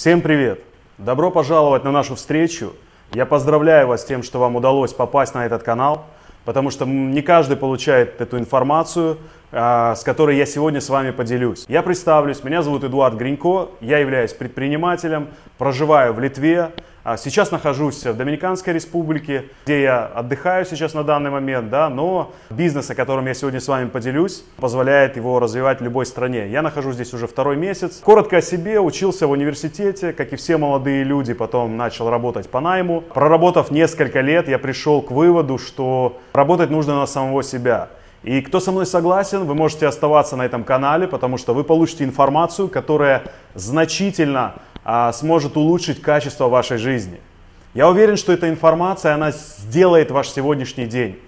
Всем привет! Добро пожаловать на нашу встречу. Я поздравляю вас с тем, что вам удалось попасть на этот канал, потому что не каждый получает эту информацию, а, с которой я сегодня с вами поделюсь. Я представлюсь, меня зовут Эдуард Гринько, я являюсь предпринимателем, проживаю в Литве, сейчас нахожусь в Доминиканской республике, где я отдыхаю сейчас на данный момент, да, но бизнес, о котором я сегодня с вами поделюсь, позволяет его развивать в любой стране. Я нахожусь здесь уже второй месяц. Коротко о себе, учился в университете, как и все молодые люди, потом начал работать по найму. Проработав несколько лет, я пришел к выводу, что работать нужно на самого себя. И кто со мной согласен, вы можете оставаться на этом канале, потому что вы получите информацию, которая значительно а, сможет улучшить качество вашей жизни. Я уверен, что эта информация, она сделает ваш сегодняшний день.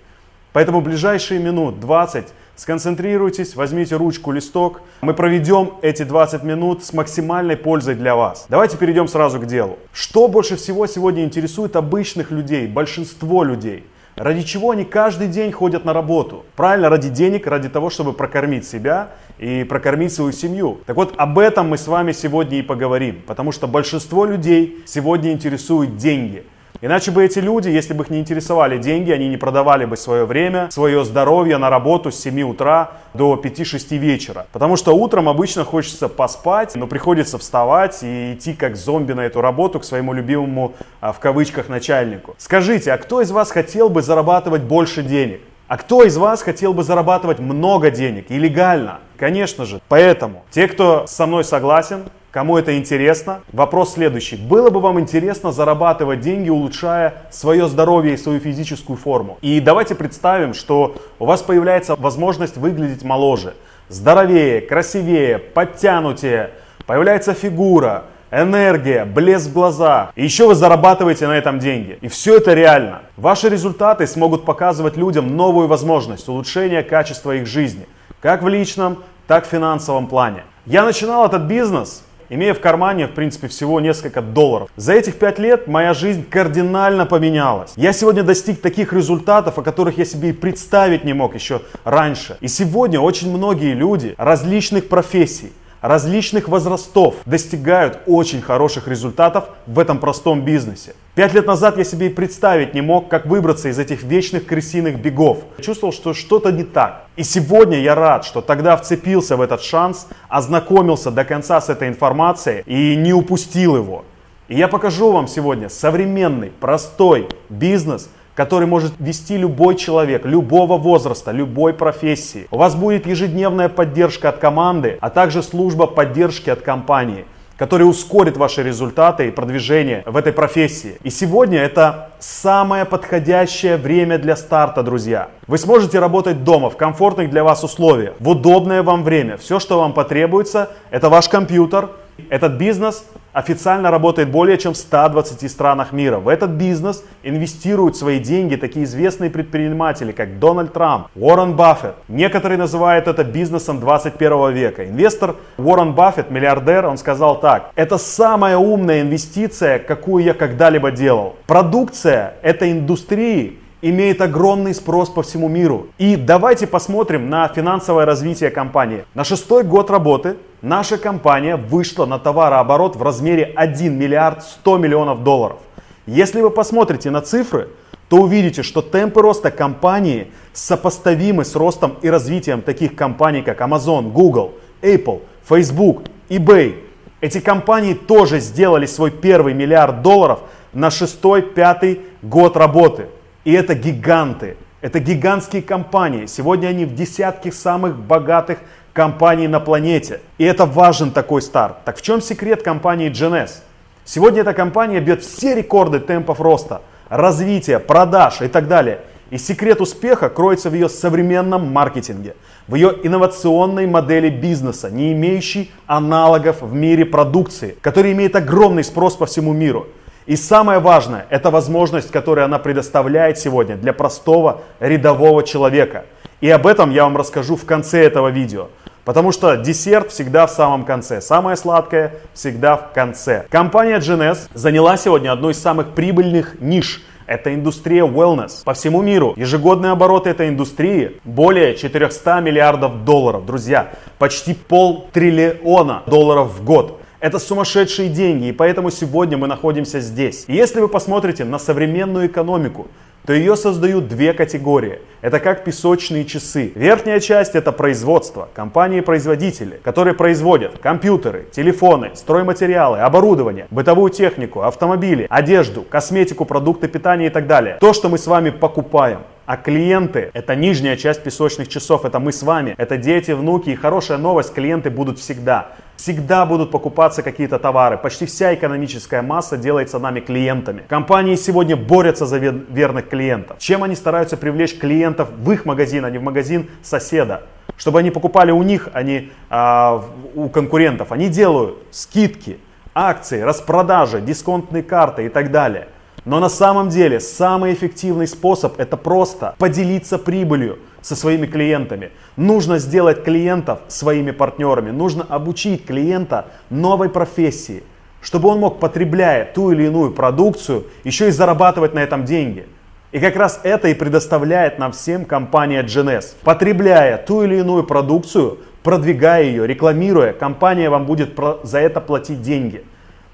Поэтому ближайшие минут 20 сконцентрируйтесь, возьмите ручку, листок. Мы проведем эти 20 минут с максимальной пользой для вас. Давайте перейдем сразу к делу. Что больше всего сегодня интересует обычных людей, большинство людей? Ради чего они каждый день ходят на работу? Правильно, ради денег, ради того, чтобы прокормить себя и прокормить свою семью. Так вот, об этом мы с вами сегодня и поговорим, потому что большинство людей сегодня интересуют деньги. Иначе бы эти люди, если бы их не интересовали деньги, они не продавали бы свое время, свое здоровье на работу с 7 утра до 5-6 вечера. Потому что утром обычно хочется поспать, но приходится вставать и идти как зомби на эту работу к своему любимому, а, в кавычках, начальнику. Скажите, а кто из вас хотел бы зарабатывать больше денег? А кто из вас хотел бы зарабатывать много денег и легально? Конечно же. Поэтому те, кто со мной согласен, Кому это интересно? Вопрос следующий. Было бы вам интересно зарабатывать деньги, улучшая свое здоровье и свою физическую форму? И давайте представим, что у вас появляется возможность выглядеть моложе, здоровее, красивее, подтянутее, появляется фигура, энергия, блеск в глазах. И еще вы зарабатываете на этом деньги. И все это реально. Ваши результаты смогут показывать людям новую возможность улучшения качества их жизни. Как в личном, так в финансовом плане. Я начинал этот бизнес имея в кармане, в принципе, всего несколько долларов. За этих пять лет моя жизнь кардинально поменялась. Я сегодня достиг таких результатов, о которых я себе и представить не мог еще раньше. И сегодня очень многие люди различных профессий, различных возрастов достигают очень хороших результатов в этом простом бизнесе. Пять лет назад я себе и представить не мог, как выбраться из этих вечных крысиных бегов. чувствовал, что что-то не так. И сегодня я рад, что тогда вцепился в этот шанс, ознакомился до конца с этой информацией и не упустил его. И я покажу вам сегодня современный, простой бизнес – который может вести любой человек, любого возраста, любой профессии. У вас будет ежедневная поддержка от команды, а также служба поддержки от компании который ускорит ваши результаты и продвижение в этой профессии. И сегодня это самое подходящее время для старта, друзья. Вы сможете работать дома в комфортных для вас условиях, в удобное вам время. Все, что вам потребуется, это ваш компьютер, этот бизнес официально работает более чем в 120 странах мира. В этот бизнес инвестируют свои деньги такие известные предприниматели, как Дональд Трамп, Уоррен Баффет. Некоторые называют это бизнесом 21 века. Инвестор Уоррен Баффет, миллиардер, он сказал так. Это самая умная инвестиция, какую я когда-либо делал. Продукция этой индустрии имеет огромный спрос по всему миру. И давайте посмотрим на финансовое развитие компании. На шестой год работы наша компания вышла на товарооборот в размере 1 миллиард 100 миллионов долларов. Если вы посмотрите на цифры, то увидите, что темпы роста компании сопоставимы с ростом и развитием таких компаний, как Amazon, Google, Apple, Facebook, eBay. Эти компании тоже сделали свой первый миллиард долларов на шестой-пятый год работы. И это гиганты, это гигантские компании. Сегодня они в десятке самых богатых компаний на планете. И это важен такой старт. Так в чем секрет компании GNS? Сегодня эта компания бьет все рекорды темпов роста, развития, продаж и так далее. И секрет успеха кроется в ее современном маркетинге, в ее инновационной модели бизнеса, не имеющей аналогов в мире продукции, которая имеет огромный спрос по всему миру. И самое важное, это возможность, которую она предоставляет сегодня для простого рядового человека. И об этом я вам расскажу в конце этого видео. Потому что десерт всегда в самом конце. Самое сладкое всегда в конце. Компания GNS заняла сегодня одну из самых прибыльных ниш. Это индустрия wellness. По всему миру ежегодные обороты этой индустрии более 400 миллиардов долларов. Друзья, почти пол триллиона долларов в год. Это сумасшедшие деньги, и поэтому сегодня мы находимся здесь. И если вы посмотрите на современную экономику, то ее создают две категории. Это как песочные часы. Верхняя часть это производство, компании-производители, которые производят компьютеры, телефоны, стройматериалы, оборудование, бытовую технику, автомобили, одежду, косметику, продукты питания и так далее. То, что мы с вами покупаем. А клиенты – это нижняя часть песочных часов, это мы с вами, это дети, внуки. И хорошая новость, клиенты будут всегда. Всегда будут покупаться какие-то товары. Почти вся экономическая масса делается нами клиентами. Компании сегодня борются за верных клиентов. Чем они стараются привлечь клиентов в их магазин, а не в магазин соседа? Чтобы они покупали у них, а не а, у конкурентов. Они делают скидки, акции, распродажи, дисконтные карты и так далее. Но на самом деле самый эффективный способ это просто поделиться прибылью со своими клиентами. Нужно сделать клиентов своими партнерами. Нужно обучить клиента новой профессии, чтобы он мог, потребляя ту или иную продукцию, еще и зарабатывать на этом деньги. И как раз это и предоставляет нам всем компания GNS. Потребляя ту или иную продукцию, продвигая ее, рекламируя, компания вам будет за это платить деньги.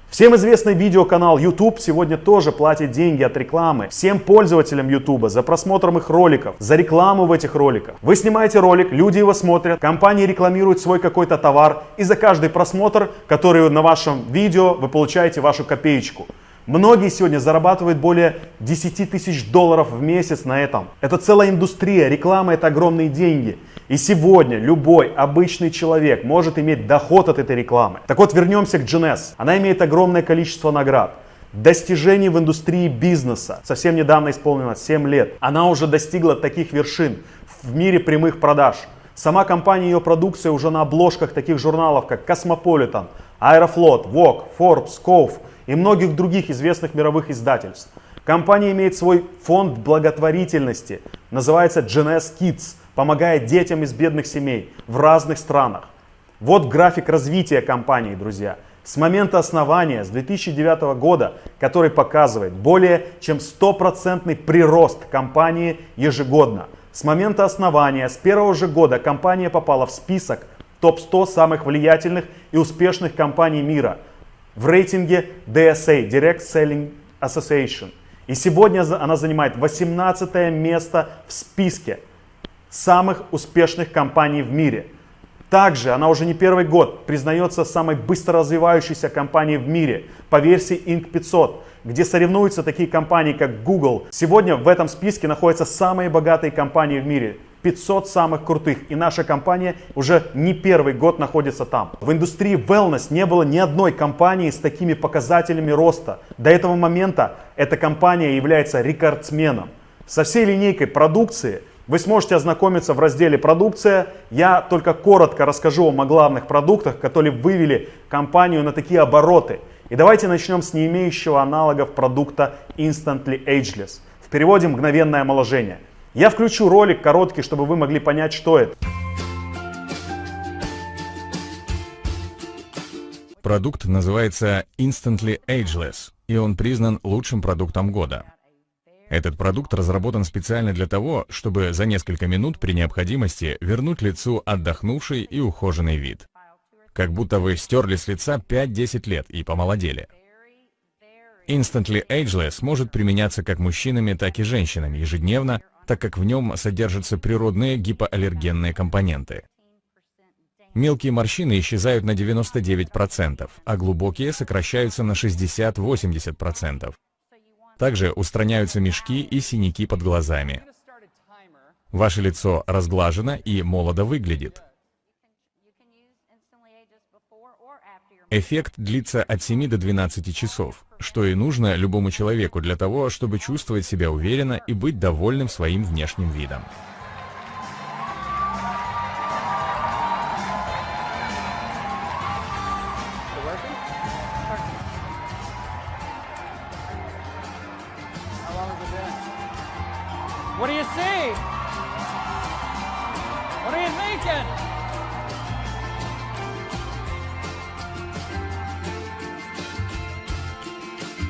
Всем известный видеоканал YouTube сегодня тоже платит деньги от рекламы всем пользователям YouTube за просмотром их роликов, за рекламу в этих роликах. Вы снимаете ролик, люди его смотрят, компании рекламируют свой какой-то товар и за каждый просмотр, который на вашем видео, вы получаете вашу копеечку. Многие сегодня зарабатывают более 10 тысяч долларов в месяц на этом. Это целая индустрия, реклама это огромные деньги. И сегодня любой обычный человек может иметь доход от этой рекламы. Так вот, вернемся к GNS. Она имеет огромное количество наград достижений в индустрии бизнеса. Совсем недавно исполнилось 7 лет. Она уже достигла таких вершин в мире прямых продаж. Сама компания и ее продукция уже на обложках таких журналов, как Cosmopolitan, Aeroflot, Vogue, Forbes, Cove и многих других известных мировых издательств. Компания имеет свой фонд благотворительности, называется GNS Kids, помогая детям из бедных семей в разных странах. Вот график развития компании, друзья. С момента основания, с 2009 года, который показывает более чем стопроцентный прирост компании ежегодно. С момента основания, с первого же года компания попала в список топ-100 самых влиятельных и успешных компаний мира – в рейтинге DSA, Direct Selling Association. И сегодня она занимает 18 место в списке самых успешных компаний в мире. Также она уже не первый год признается самой быстро развивающейся компанией в мире по версии Inc. 500, где соревнуются такие компании, как Google. Сегодня в этом списке находятся самые богатые компании в мире. 500 самых крутых. И наша компания уже не первый год находится там. В индустрии wellness не было ни одной компании с такими показателями роста. До этого момента эта компания является рекордсменом. Со всей линейкой продукции вы сможете ознакомиться в разделе «Продукция». Я только коротко расскажу вам о главных продуктах, которые вывели компанию на такие обороты. И давайте начнем с не имеющего аналогов продукта Instantly Ageless. В переводе «мгновенное омоложение». Я включу ролик короткий, чтобы вы могли понять, что это. Продукт называется Instantly Ageless, и он признан лучшим продуктом года. Этот продукт разработан специально для того, чтобы за несколько минут при необходимости вернуть лицу отдохнувший и ухоженный вид. Как будто вы стерли с лица 5-10 лет и помолодели. Instantly Ageless может применяться как мужчинами, так и женщинами ежедневно так как в нем содержатся природные гипоаллергенные компоненты. Мелкие морщины исчезают на 99%, а глубокие сокращаются на 60-80%. Также устраняются мешки и синяки под глазами. Ваше лицо разглажено и молодо выглядит. Эффект длится от 7 до 12 часов, что и нужно любому человеку для того, чтобы чувствовать себя уверенно и быть довольным своим внешним видом.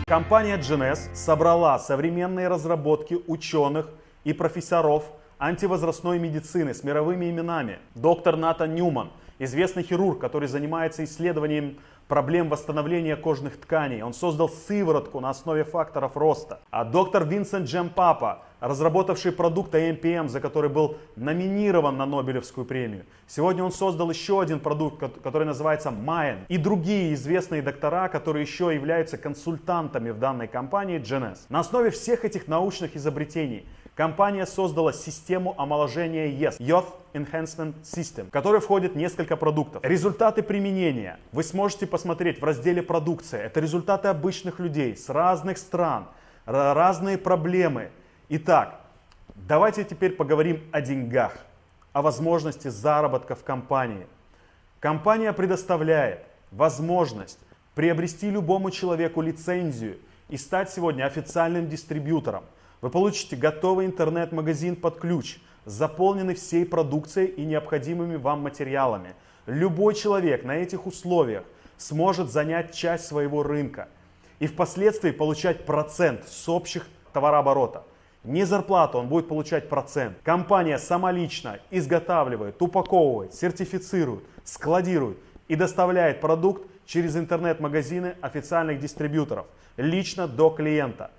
Компания GNS собрала современные разработки ученых и профессоров антивозрастной медицины с мировыми именами. Доктор Натан Ньюман, известный хирург, который занимается исследованием проблем восстановления кожных тканей. Он создал сыворотку на основе факторов роста. А доктор Винсент Джемпапа, разработавший продукт AMPM, за который был номинирован на Нобелевскую премию. Сегодня он создал еще один продукт, который называется Mayan. И другие известные доктора, которые еще являются консультантами в данной компании GNS. На основе всех этих научных изобретений Компания создала систему омоложения YES, Youth Enhancement System, в которой входит несколько продуктов. Результаты применения вы сможете посмотреть в разделе «Продукция». Это результаты обычных людей с разных стран, разные проблемы. Итак, давайте теперь поговорим о деньгах, о возможности заработка в компании. Компания предоставляет возможность приобрести любому человеку лицензию и стать сегодня официальным дистрибьютором – вы получите готовый интернет-магазин под ключ, заполненный всей продукцией и необходимыми вам материалами. Любой человек на этих условиях сможет занять часть своего рынка и впоследствии получать процент с общих товарооборота. Не зарплату, он будет получать процент. Компания самолично изготавливает, упаковывает, сертифицирует, складирует и доставляет продукт через интернет-магазины официальных дистрибьюторов, лично до клиента.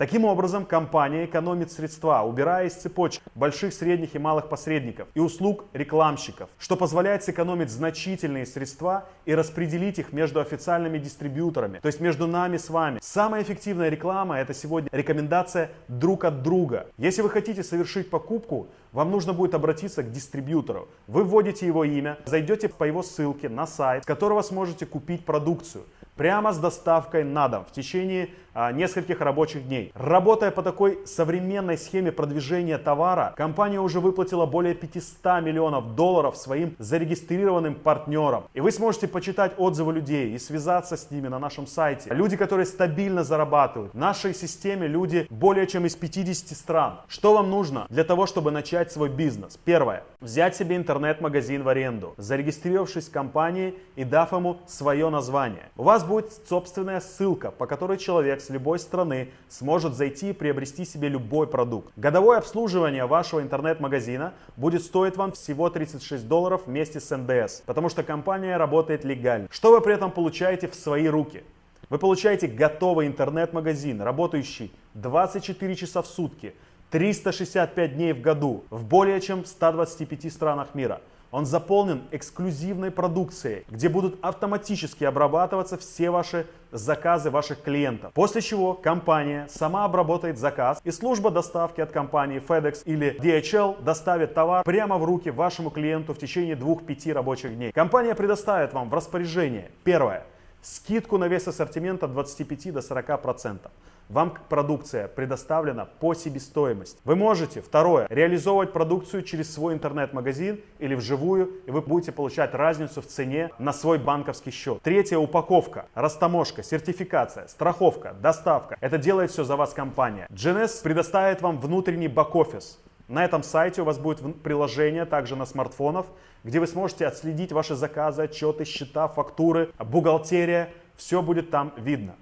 Таким образом, компания экономит средства, убирая из цепочек больших, средних и малых посредников и услуг рекламщиков, что позволяет сэкономить значительные средства и распределить их между официальными дистрибьюторами, то есть между нами с вами. Самая эффективная реклама это сегодня рекомендация друг от друга. Если вы хотите совершить покупку, вам нужно будет обратиться к дистрибьютору. Вы вводите его имя, зайдете по его ссылке на сайт, с которого сможете купить продукцию прямо с доставкой на дом в течение а, нескольких рабочих дней. Работая по такой современной схеме продвижения товара, компания уже выплатила более 500 миллионов долларов своим зарегистрированным партнерам. И вы сможете почитать отзывы людей и связаться с ними на нашем сайте. Люди, которые стабильно зарабатывают. В нашей системе люди более чем из 50 стран. Что вам нужно для того, чтобы начать свой бизнес? Первое. Взять себе интернет-магазин в аренду, зарегистрировавшись в компании и дав ему свое название. У вас будет собственная ссылка, по которой человек с любой страны сможет зайти и приобрести себе любой продукт. Годовое обслуживание вашего интернет-магазина будет стоить вам всего 36 долларов вместе с НДС, потому что компания работает легально. Что вы при этом получаете в свои руки? Вы получаете готовый интернет-магазин, работающий 24 часа в сутки, 365 дней в году в более чем 125 странах мира. Он заполнен эксклюзивной продукцией, где будут автоматически обрабатываться все ваши заказы ваших клиентов. После чего компания сама обработает заказ и служба доставки от компании FedEx или DHL доставит товар прямо в руки вашему клиенту в течение 2-5 рабочих дней. Компания предоставит вам в распоряжение первое скидку на весь ассортимент от 25 до 40 процентов. Вам продукция предоставлена по себестоимости. Вы можете, второе, реализовывать продукцию через свой интернет-магазин или вживую, и вы будете получать разницу в цене на свой банковский счет. Третье, упаковка, растаможка, сертификация, страховка, доставка. Это делает все за вас компания. GNS предоставит вам внутренний бэк-офис. На этом сайте у вас будет приложение также на смартфонов, где вы сможете отследить ваши заказы, отчеты, счета, фактуры, бухгалтерия. Все будет там видно.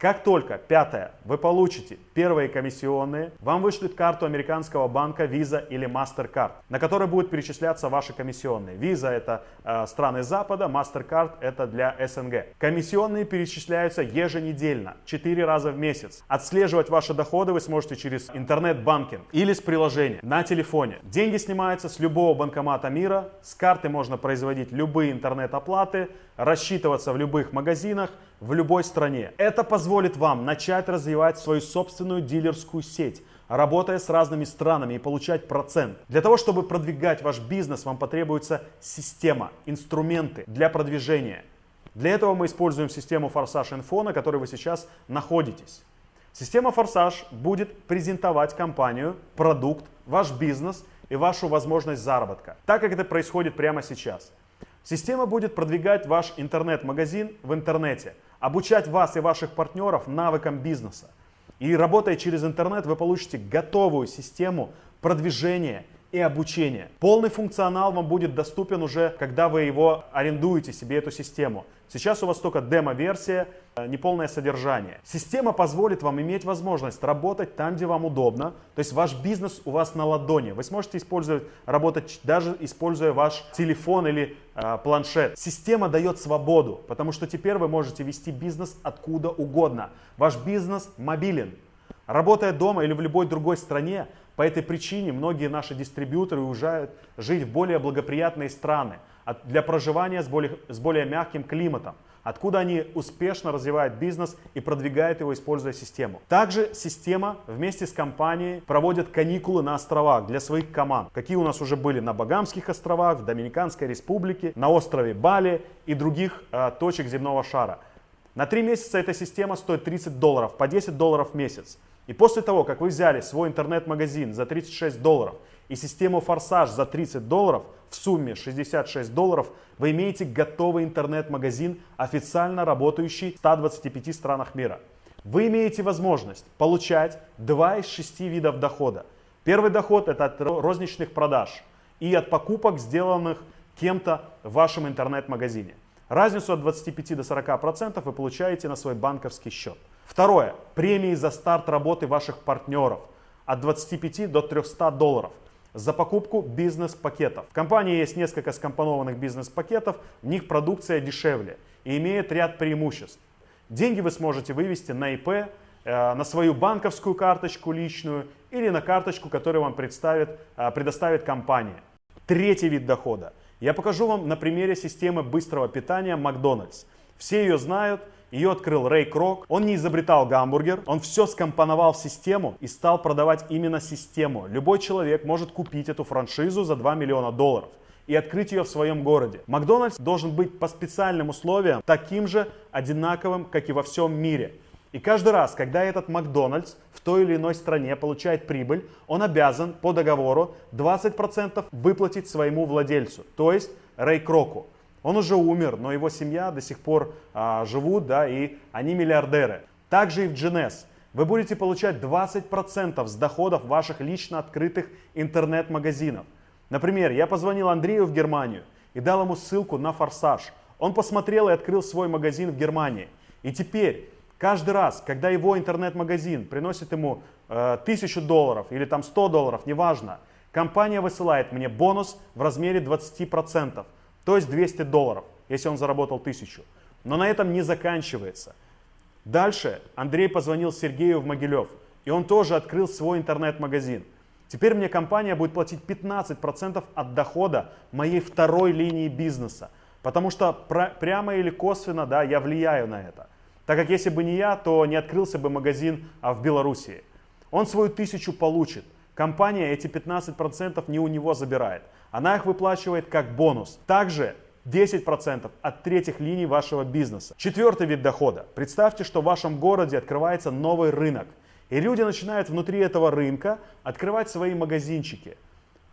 Как только, пятое, вы получите первые комиссионные, вам вышлют карту американского банка Visa или MasterCard, на которой будут перечисляться ваши комиссионные. Visa это э, страны Запада, MasterCard это для СНГ. Комиссионные перечисляются еженедельно, 4 раза в месяц. Отслеживать ваши доходы вы сможете через интернет-банкинг или с приложения на телефоне. Деньги снимаются с любого банкомата мира, с карты можно производить любые интернет-оплаты, рассчитываться в любых магазинах, в любой стране. Это позволит вам начать развивать свою собственную дилерскую сеть, работая с разными странами и получать процент. Для того, чтобы продвигать ваш бизнес, вам потребуется система, инструменты для продвижения. Для этого мы используем систему Форсаж Info, на которой вы сейчас находитесь. Система Форсаж будет презентовать компанию, продукт, ваш бизнес и вашу возможность заработка, так как это происходит прямо сейчас. Система будет продвигать ваш интернет-магазин в интернете, обучать вас и ваших партнеров навыкам бизнеса. И работая через интернет, вы получите готовую систему продвижения и обучения. Полный функционал вам будет доступен уже, когда вы его арендуете себе эту систему. Сейчас у вас только демо-версия, неполное содержание. Система позволит вам иметь возможность работать там, где вам удобно. То есть ваш бизнес у вас на ладони. Вы сможете использовать, работать даже используя ваш телефон или э, планшет. Система дает свободу, потому что теперь вы можете вести бизнес откуда угодно. Ваш бизнес мобилен. Работая дома или в любой другой стране, по этой причине многие наши дистрибьюторы уезжают жить в более благоприятные страны для проживания с более, с более мягким климатом, откуда они успешно развивают бизнес и продвигают его, используя систему. Также система вместе с компанией проводит каникулы на островах для своих команд, какие у нас уже были на Багамских островах, в Доминиканской республике, на острове Бали и других э, точек земного шара. На три месяца эта система стоит 30 долларов, по 10 долларов в месяц. И после того, как вы взяли свой интернет-магазин за 36 долларов и систему Форсаж за 30 долларов, в сумме 66 долларов, вы имеете готовый интернет-магазин, официально работающий в 125 странах мира. Вы имеете возможность получать два из шести видов дохода. Первый доход это от розничных продаж и от покупок, сделанных кем-то в вашем интернет-магазине. Разницу от 25 до 40% вы получаете на свой банковский счет. Второе. Премии за старт работы ваших партнеров от 25 до 300 долларов за покупку бизнес-пакетов. В компании есть несколько скомпонованных бизнес-пакетов, в них продукция дешевле и имеет ряд преимуществ. Деньги вы сможете вывести на ИП, э, на свою банковскую карточку личную или на карточку, которую вам представит, э, предоставит компания. Третий вид дохода. Я покажу вам на примере системы быстрого питания Макдональдс. Все ее знают, ее открыл Рэй Крок. Он не изобретал гамбургер, он все скомпоновал в систему и стал продавать именно систему. Любой человек может купить эту франшизу за 2 миллиона долларов и открыть ее в своем городе. Макдональдс должен быть по специальным условиям таким же одинаковым, как и во всем мире. И каждый раз, когда этот Макдональдс в той или иной стране получает прибыль, он обязан по договору 20% выплатить своему владельцу, то есть Рэй Кроку. Он уже умер, но его семья до сих пор а, живут, да, и они миллиардеры. Также и в GNS. Вы будете получать 20% с доходов ваших лично открытых интернет-магазинов. Например, я позвонил Андрею в Германию и дал ему ссылку на Форсаж. Он посмотрел и открыл свой магазин в Германии. И теперь, каждый раз, когда его интернет-магазин приносит ему э, 1000 долларов или там 100 долларов, неважно, компания высылает мне бонус в размере 20% то есть 200 долларов, если он заработал 1000. Но на этом не заканчивается. Дальше Андрей позвонил Сергею в Могилев, и он тоже открыл свой интернет-магазин. Теперь мне компания будет платить 15% от дохода моей второй линии бизнеса, потому что прямо или косвенно да, я влияю на это. Так как если бы не я, то не открылся бы магазин а в Белоруссии. Он свою тысячу получит. Компания эти 15% не у него забирает. Она их выплачивает как бонус. Также 10% от третьих линий вашего бизнеса. Четвертый вид дохода. Представьте, что в вашем городе открывается новый рынок. И люди начинают внутри этого рынка открывать свои магазинчики.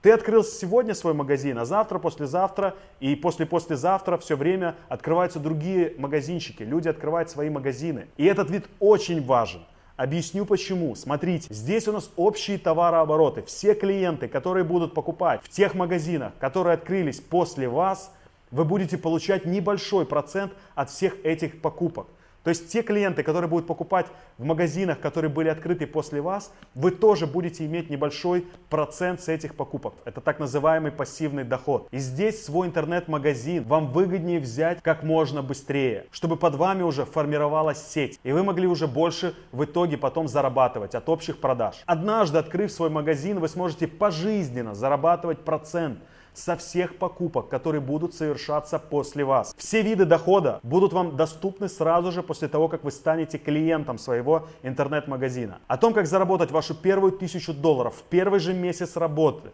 Ты открыл сегодня свой магазин, а завтра, послезавтра и после-послезавтра все время открываются другие магазинчики. Люди открывают свои магазины. И этот вид очень важен. Объясню почему. Смотрите, здесь у нас общие товарообороты. Все клиенты, которые будут покупать в тех магазинах, которые открылись после вас, вы будете получать небольшой процент от всех этих покупок. То есть те клиенты, которые будут покупать в магазинах, которые были открыты после вас, вы тоже будете иметь небольшой процент с этих покупок. Это так называемый пассивный доход. И здесь свой интернет-магазин вам выгоднее взять как можно быстрее, чтобы под вами уже формировалась сеть. И вы могли уже больше в итоге потом зарабатывать от общих продаж. Однажды, открыв свой магазин, вы сможете пожизненно зарабатывать процент со всех покупок, которые будут совершаться после вас. Все виды дохода будут вам доступны сразу же после того, как вы станете клиентом своего интернет-магазина. О том, как заработать вашу первую тысячу долларов в первый же месяц работы,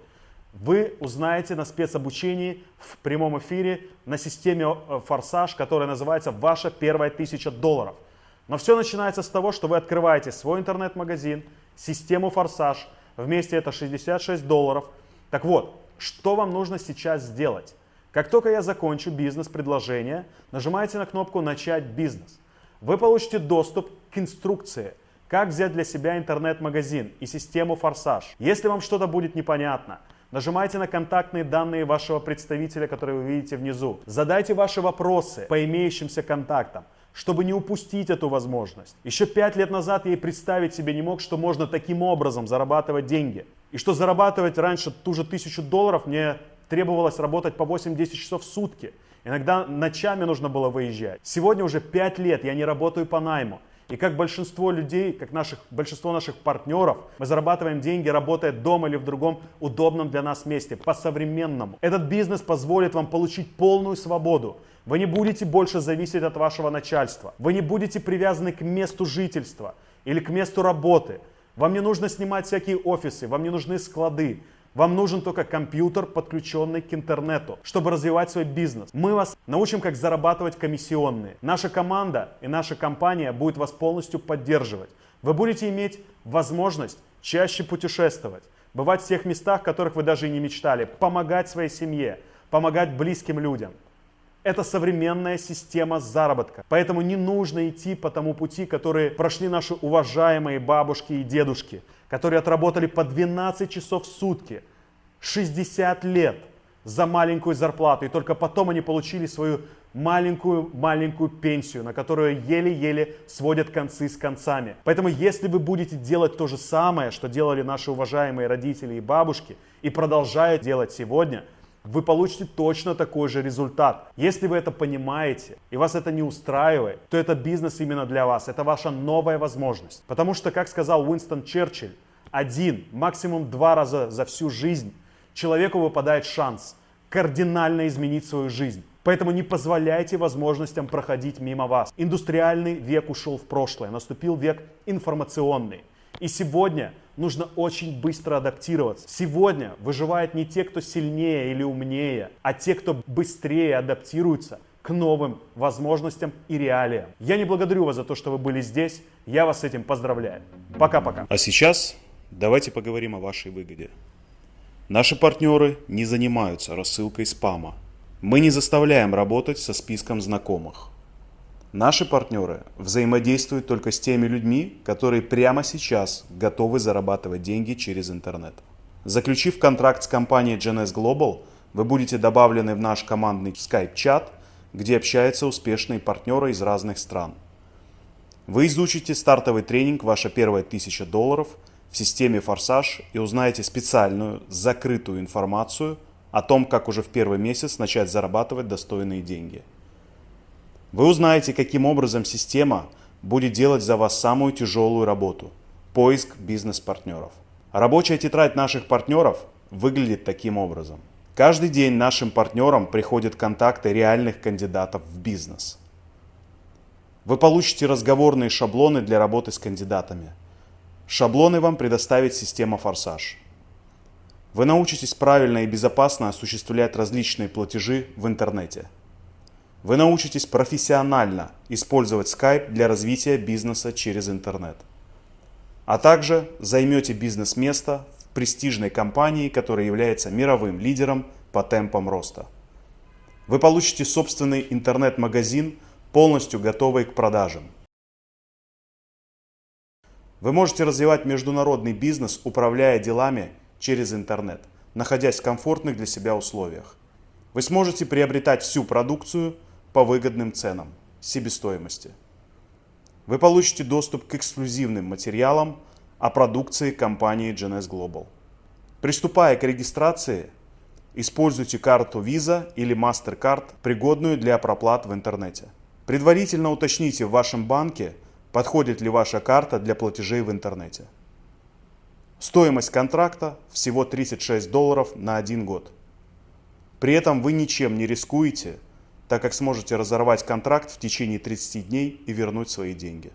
вы узнаете на спецобучении в прямом эфире на системе э, Форсаж, которая называется «Ваша первая тысяча долларов». Но все начинается с того, что вы открываете свой интернет-магазин, систему Форсаж, вместе это 66 долларов. Так вот, что вам нужно сейчас сделать? Как только я закончу бизнес-предложение, нажимаете на кнопку «Начать бизнес». Вы получите доступ к инструкции, как взять для себя интернет-магазин и систему «Форсаж». Если вам что-то будет непонятно, нажимайте на контактные данные вашего представителя, которые вы видите внизу. Задайте ваши вопросы по имеющимся контактам. чтобы не упустить эту возможность. Еще пять лет назад я и представить себе не мог, что можно таким образом зарабатывать деньги. И что зарабатывать раньше ту же тысячу долларов мне требовалось работать по 8-10 часов в сутки. Иногда ночами нужно было выезжать. Сегодня уже 5 лет я не работаю по найму. И как большинство людей, как наших, большинство наших партнеров, мы зарабатываем деньги, работая дома или в другом удобном для нас месте, по-современному. Этот бизнес позволит вам получить полную свободу. Вы не будете больше зависеть от вашего начальства. Вы не будете привязаны к месту жительства или к месту работы. Вам не нужно снимать всякие офисы, вам не нужны склады. Вам нужен только компьютер, подключенный к интернету, чтобы развивать свой бизнес. Мы вас научим, как зарабатывать комиссионные. Наша команда и наша компания будет вас полностью поддерживать. Вы будете иметь возможность чаще путешествовать, бывать в тех местах, которых вы даже и не мечтали, помогать своей семье, помогать близким людям. Это современная система заработка. Поэтому не нужно идти по тому пути, который прошли наши уважаемые бабушки и дедушки, которые отработали по 12 часов в сутки, 60 лет за маленькую зарплату. И только потом они получили свою маленькую-маленькую пенсию, на которую еле-еле сводят концы с концами. Поэтому если вы будете делать то же самое, что делали наши уважаемые родители и бабушки, и продолжают делать сегодня – вы получите точно такой же результат. Если вы это понимаете и вас это не устраивает, то это бизнес именно для вас. Это ваша новая возможность. Потому что, как сказал Уинстон Черчилль, один, максимум два раза за всю жизнь человеку выпадает шанс кардинально изменить свою жизнь. Поэтому не позволяйте возможностям проходить мимо вас. Индустриальный век ушел в прошлое, наступил век информационный. И сегодня нужно очень быстро адаптироваться. Сегодня выживают не те, кто сильнее или умнее, а те, кто быстрее адаптируются к новым возможностям и реалиям. Я не благодарю вас за то, что вы были здесь. Я вас с этим поздравляю. Пока-пока. А сейчас давайте поговорим о вашей выгоде. Наши партнеры не занимаются рассылкой спама. Мы не заставляем работать со списком знакомых. Наши партнеры взаимодействуют только с теми людьми, которые прямо сейчас готовы зарабатывать деньги через интернет. Заключив контракт с компанией GNS Global, вы будете добавлены в наш командный Skype-чат, где общаются успешные партнеры из разных стран. Вы изучите стартовый тренинг «Ваша первая тысяча долларов» в системе «Форсаж» и узнаете специальную, закрытую информацию о том, как уже в первый месяц начать зарабатывать достойные деньги – вы узнаете, каким образом система будет делать за вас самую тяжелую работу – поиск бизнес-партнеров. Рабочая тетрадь наших партнеров выглядит таким образом. Каждый день нашим партнерам приходят контакты реальных кандидатов в бизнес. Вы получите разговорные шаблоны для работы с кандидатами. Шаблоны вам предоставит система «Форсаж». Вы научитесь правильно и безопасно осуществлять различные платежи в интернете – вы научитесь профессионально использовать Skype для развития бизнеса через интернет. А также займете бизнес-место в престижной компании, которая является мировым лидером по темпам роста. Вы получите собственный интернет-магазин, полностью готовый к продажам. Вы можете развивать международный бизнес, управляя делами через интернет, находясь в комфортных для себя условиях. Вы сможете приобретать всю продукцию – по выгодным ценам себестоимости. Вы получите доступ к эксклюзивным материалам о продукции компании GNS Global. Приступая к регистрации, используйте карту Visa или MasterCard, пригодную для проплат в интернете. Предварительно уточните в вашем банке, подходит ли ваша карта для платежей в интернете. Стоимость контракта всего 36 долларов на один год. При этом вы ничем не рискуете – так как сможете разорвать контракт в течение 30 дней и вернуть свои деньги.